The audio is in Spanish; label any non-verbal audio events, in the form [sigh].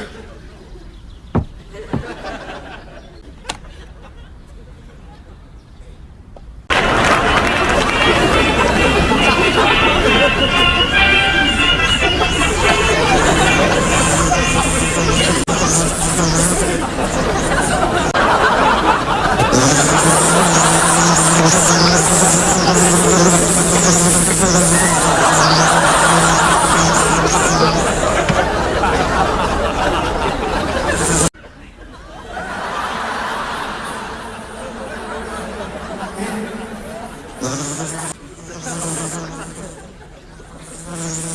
Gracias. [laughs] Thank you.